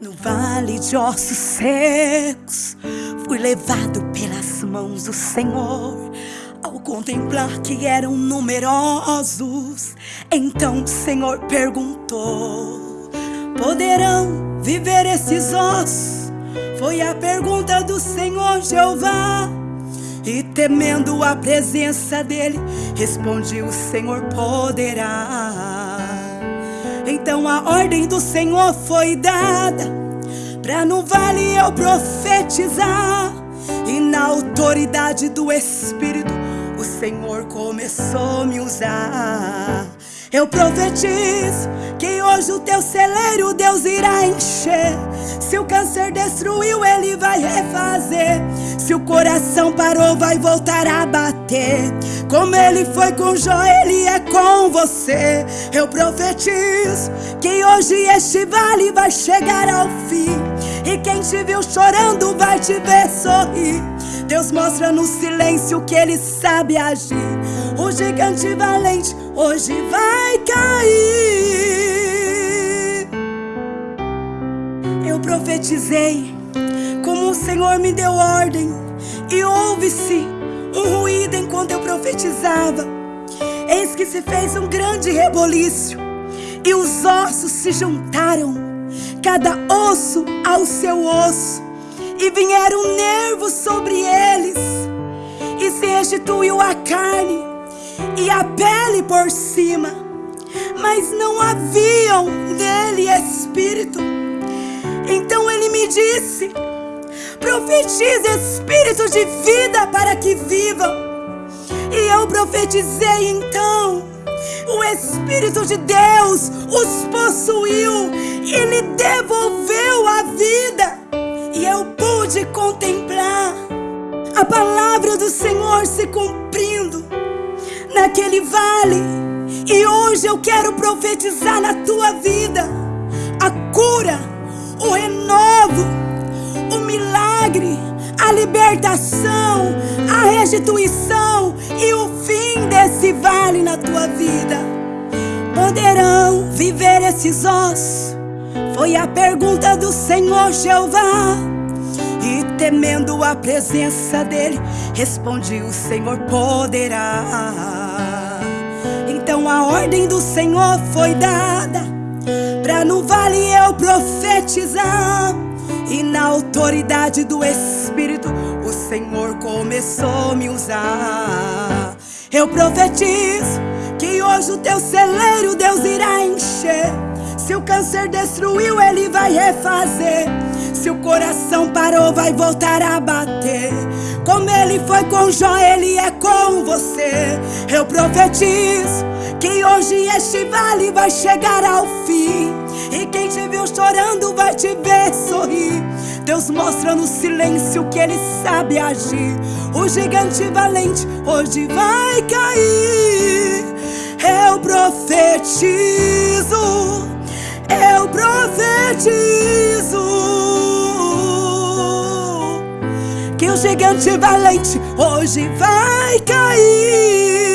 No vale de ossos secos, fui levado pelas mãos do Senhor. Ao contemplar que eram numerosos, então o Senhor perguntou: Poderão viver esses ossos? Foi a pergunta do Senhor Jeová. E temendo a presença dele, respondi: O Senhor poderá. Então a ordem do Senhor foi dada Pra no vale eu profetizar. E na autoridade do Espírito O Senhor começou a me usar eu profetizo que hoje o teu celeiro Deus irá encher. Se o câncer destruiu, ele vai refazer. Se o coração parou, vai voltar a bater. Como ele foi com Jó, ele é com você. Eu profetizo que hoje este vale vai chegar ao fim. E quem te viu chorando vai te ver sorrir. Deus mostra no silêncio que ele sabe agir. O gigante valente hoje vai cair. Eu profetizei como o Senhor me deu ordem, e houve-se um ruído enquanto eu profetizava. Eis que se fez um grande reboliço, e os ossos se juntaram, cada osso ao seu osso, e vieram nervos sobre eles, e se restituiu a carne e a pele por cima, mas não haviam nele espírito. Então ele me disse: profetize espírito de vida para que vivam. E eu profetizei então. O Espírito de Deus os possuiu e lhe devolveu a vida. E eu pude contemplar a palavra do Senhor se cumprindo naquele vale. E hoje eu quero profetizar na tua vida a cura, o renovo, o milagre, a libertação, a restituição e o fim desse vale na tua vida. Poderão viver esses ossos? Foi a pergunta do Senhor Jeová. E temendo a presença dele, respondi: O Senhor poderá. Então a ordem do Senhor foi dada Pra no vale eu profetizar E na autoridade do Espírito O Senhor começou a me usar Eu profetizo que hoje o teu celeiro Deus irá encher Se o câncer destruiu, Ele vai refazer Se o coração parou, vai voltar a bater Como Ele foi com Jó, Ele é com você Eu profetizo que hoje este vale vai chegar ao fim. E quem te viu chorando vai te ver sorrir. Deus mostra no silêncio que Ele sabe agir. O gigante valente hoje vai cair. Eu profetizo, profetizo que o gigante valente hoje vai cair.